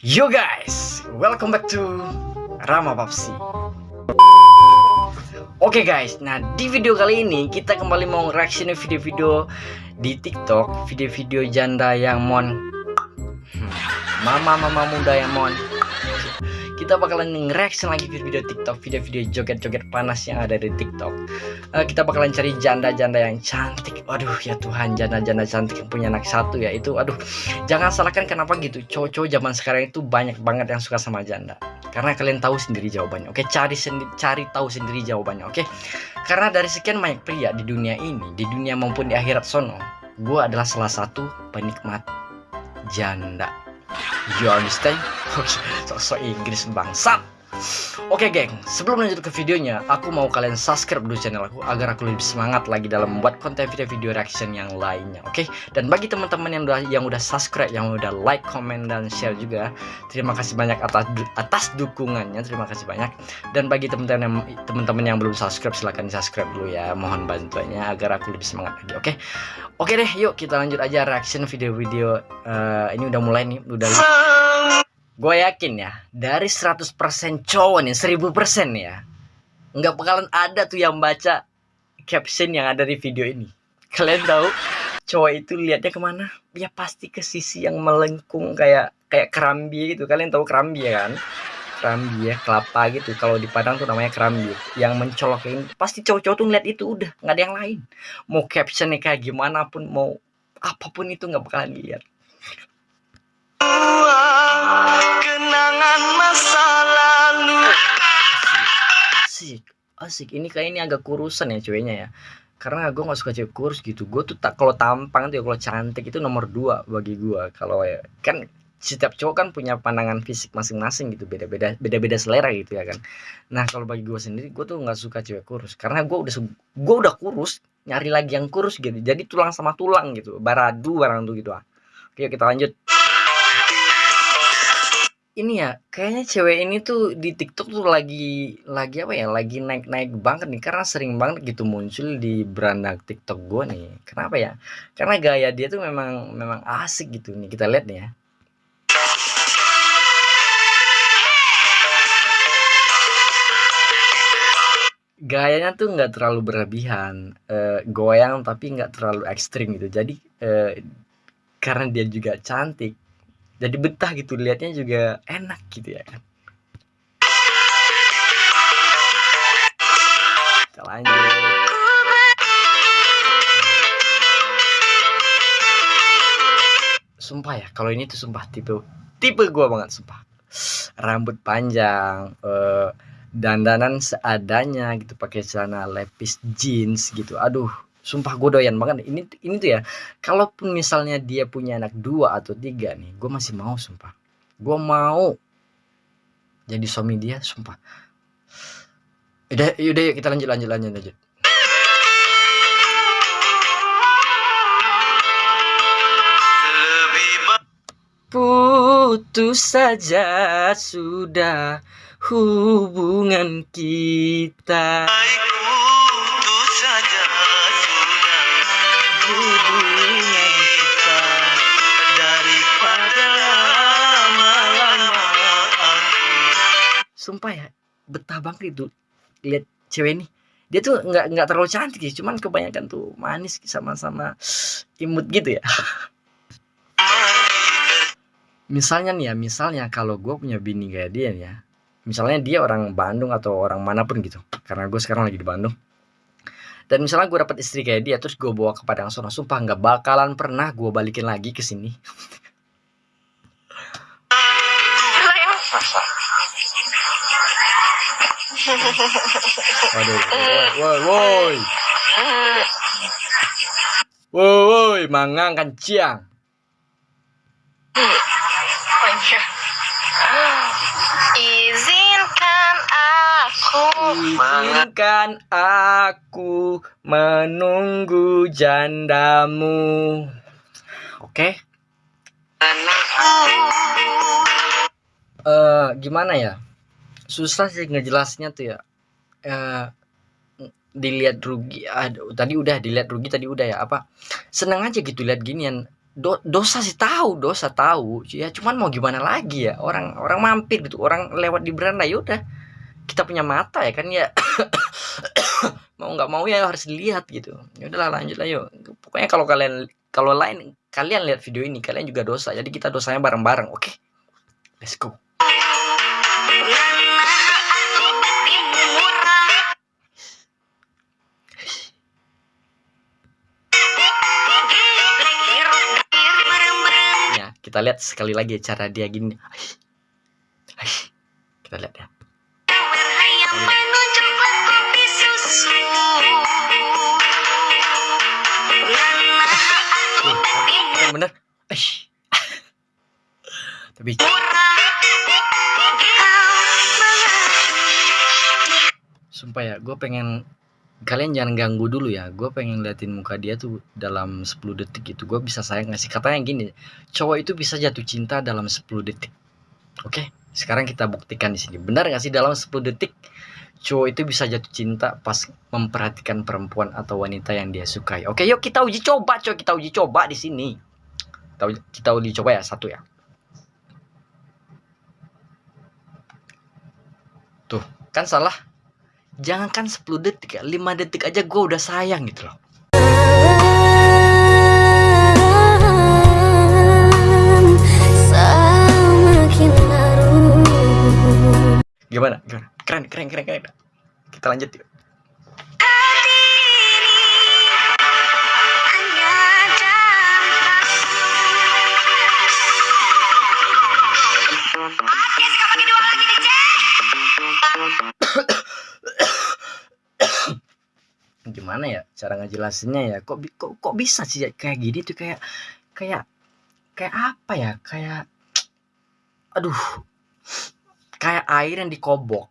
Yo guys, welcome back to Rama Papsi. Oke guys, nah di video kali ini kita kembali mau reaction video-video di TikTok, video-video janda yang mon, hmm, mama-mama muda yang mon. Kita bakalan nge-reaction lagi video-video TikTok, video-video joget-joget panas yang ada di TikTok. Uh, kita bakalan cari janda-janda yang cantik. Waduh ya Tuhan, janda-janda cantik yang punya anak satu ya itu. Aduh, jangan salahkan kenapa gitu. Cowok-cowok zaman sekarang itu banyak banget yang suka sama janda karena kalian tahu sendiri jawabannya oke cari sendiri cari tahu sendiri jawabannya oke karena dari sekian banyak pria di dunia ini di dunia maupun di akhirat sono gue adalah salah satu penikmat janda you understand? Sok-sok Inggris bangsat Oke geng, sebelum lanjut ke videonya, aku mau kalian subscribe dulu channel aku agar aku lebih semangat lagi dalam membuat konten video-video reaction yang lainnya, oke? Dan bagi teman-teman yang udah yang udah subscribe, yang udah like, comment dan share juga, terima kasih banyak atas atas dukungannya, terima kasih banyak. Dan bagi teman-teman yang teman-teman yang belum subscribe, silahkan subscribe dulu ya, mohon bantuannya agar aku lebih semangat lagi, oke? Oke deh, yuk kita lanjut aja reaction video-video. Uh, ini udah mulai nih, udah gue yakin ya dari 100% cowok nih 1000% ya nggak bakalan ada tuh yang baca caption yang ada di video ini. Kalian tahu cowok itu lihatnya ke mana? Ya pasti ke sisi yang melengkung kayak kayak kerambi gitu. Kalian tahu kerambi ya kan? Kerambi ya kelapa gitu. Kalau di Padang tuh namanya kerambi. Yang mencolokin pasti cowok-cowok tuh ngeliat itu udah nggak ada yang lain. Mau captionnya kayak gimana pun mau apa pun itu nggak bakalan lihat asik. Ini kayak ini agak kurusan ya ceweknya ya. Karena gue gak suka cewek kurus gitu. Gue tuh tak kalau tampang tuh ya kalau cantik itu nomor dua bagi gue kalau ya kan setiap cowok kan punya pandangan fisik masing-masing gitu. Beda-beda beda-beda selera gitu ya kan. Nah kalau bagi gue sendiri gue tuh nggak suka cewek kurus. Karena gue udah gue udah kurus nyari lagi yang kurus gitu. Jadi tulang sama tulang gitu. Baradu barang tuh gitu. Ah. Oke kita lanjut ini ya, kayaknya cewek ini tuh di TikTok tuh lagi lagi apa ya, lagi naik-naik banget nih karena sering banget gitu muncul di beranda TikTok gue nih. Kenapa ya? Karena gaya dia tuh memang memang asik gitu nih. Kita lihat nih ya. Gayanya tuh nggak terlalu berlebihan, uh, goyang tapi nggak terlalu ekstrim gitu. Jadi uh, karena dia juga cantik jadi betah gitu liatnya juga enak gitu ya kan. Kita lanjut. Sumpah ya kalau ini tuh sumpah tipe tipe gue banget sumpah. Rambut panjang uh, dandanan seadanya gitu pakai celana lepis jeans gitu. Aduh sumpah gue doyan banget ini ini tuh ya kalaupun misalnya dia punya anak dua atau tiga nih gue masih mau sumpah. Gue mau jadi suami dia sumpah. Udah udah kita lanjut lanjut lanjut lanjut. Putus saja sudah hubungan kita sumpah ya betah banget itu lihat cewek ini. Dia tuh nggak nggak terlalu cantik sih cuman kebanyakan tuh manis sama-sama imut gitu ya. Misalnya nih ya misalnya kalau gue punya bini kayak dia ya misalnya dia orang Bandung atau orang mana pun gitu karena gue sekarang lagi di Bandung dan misalnya gue dapat istri kayak dia terus gue bawa ke Padang Sono sumpah nggak bakalan pernah gue balikin lagi ke sini Waduh, woi, woi. Woi, woi, mangang kencang. Izinkan aku Izinkan aku menunggu jandamu. Oke. Okay? uh, Gimana ya? Susah sih ngejelasnya tuh ya. Uh, dilihat rugi aduh tadi udah dilihat rugi tadi udah ya. Apa? Seneng aja gitu lihat ginian. Do, dosa sih tahu dosa tahu. Ya cuman mau gimana lagi ya? Orang orang mampir gitu orang lewat di beranda ya udah kita punya mata ya kan ya. Mau nggak mau ya harus dilihat gitu. Ya udahlah lanjut lah pokoknya kalau kalian kalau lain kalian lihat video ini kalian juga dosa. Jadi kita dosanya bareng-bareng oke? Okay? let's go. Kita lihat sekali lagi cara dia gini. Kita lihat ya gue pengen kalian jangan ganggu dulu ya. Gue pengen liatin muka dia tuh dalam 10 detik gitu. Gue bisa sayang ngasih katanya gini cowok itu bisa jatuh cinta dalam 10 detik. Oke sekarang kita buktikan di sini. Benar gak sih? Dalam 10 detik cowok itu bisa jatuh cinta pas memperhatikan perempuan atau wanita yang dia sukai. Oke yuk kita uji coba cowok kita uji coba di sini. Kita kita uji coba ya satu ya. Tuh kan salah jangankan 10 detik ya 5 detik aja gue udah sayang gitu loh. Gimana? Gimana? Keren keren keren keren. Kita lanjut yuk gimana ya cara ngejelasinnya ya? Kok kok kok bisa sih kayak gini tuh? Kayak kayak kayak apa ya? Kayak aduh kayak air yang dikobok.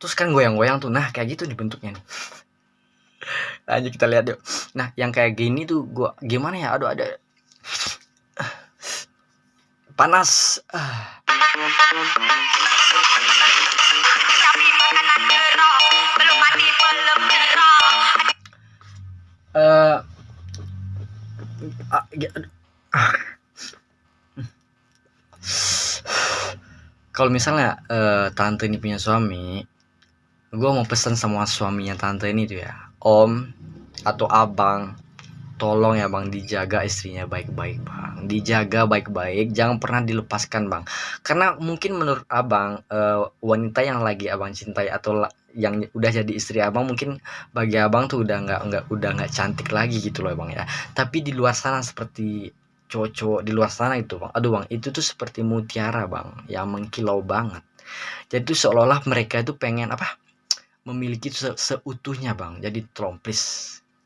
Terus kan goyang-goyang tuh. Nah kayak gitu dibentuknya nih. Lanjut kita lihat yuk. Nah yang kayak gini tuh gua gimana ya? Aduh ada panas. Ah. Kalau misalnya uh, tante ini punya suami gue mau pesan sama suaminya tante ini tuh ya. Om atau abang tolong ya bang dijaga istrinya baik-baik bang. Dijaga baik-baik jangan pernah dilepaskan bang. Karena mungkin menurut abang uh, wanita yang lagi abang cintai atau yang udah jadi istri abang mungkin bagi abang tuh udah nggak nggak udah nggak cantik lagi gitu loh bang ya. Tapi di luar sana seperti cowok-cowok di luar sana itu bang aduh bang itu tuh seperti mutiara bang yang mengkilau banget. Jadi tuh seolah-olah mereka itu pengen apa memiliki se seutuhnya bang. Jadi tolong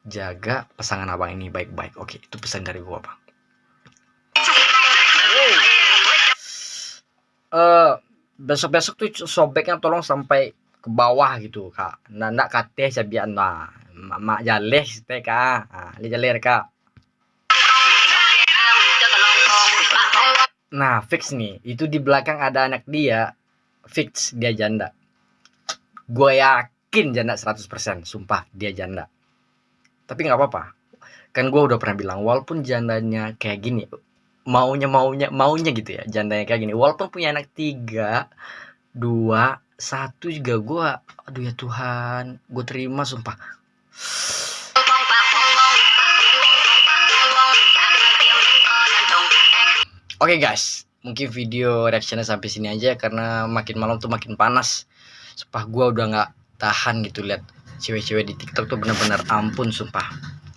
jaga pasangan abang ini baik-baik. Oke itu pesan dari gua bang. Uh, besok-besok tuh sobeknya tolong sampai ke bawah gitu kak. Nah nak kate sabian nah mak jaleh teh kak. Ah li jalir kak. Nah fix nih. Itu di belakang ada anak dia. Fix dia janda. Gue yakin janda 100% sumpah dia janda. Tapi nggak apa-apa. Kan gue udah pernah bilang walaupun jandanya kayak gini maunya maunya maunya gitu ya jandanya kayak gini. Walaupun punya anak tiga dua satu juga gue aduh ya Tuhan gue terima sumpah Oke okay guys, mungkin video reactionnya sampai sini aja karena makin malam tuh makin panas. Sumpah gue udah nggak tahan gitu lihat cewek-cewek di TikTok tuh bener-bener ampun sumpah.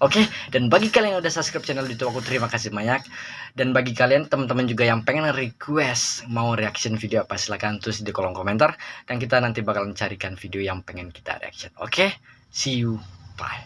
Oke, okay? dan bagi kalian yang udah subscribe channel YouTube aku terima kasih banyak. Dan bagi kalian teman-teman juga yang pengen request mau reaction video apa silahkan tulis di kolom komentar dan kita nanti bakalan carikan video yang pengen kita reaction. Oke, okay? see you, bye.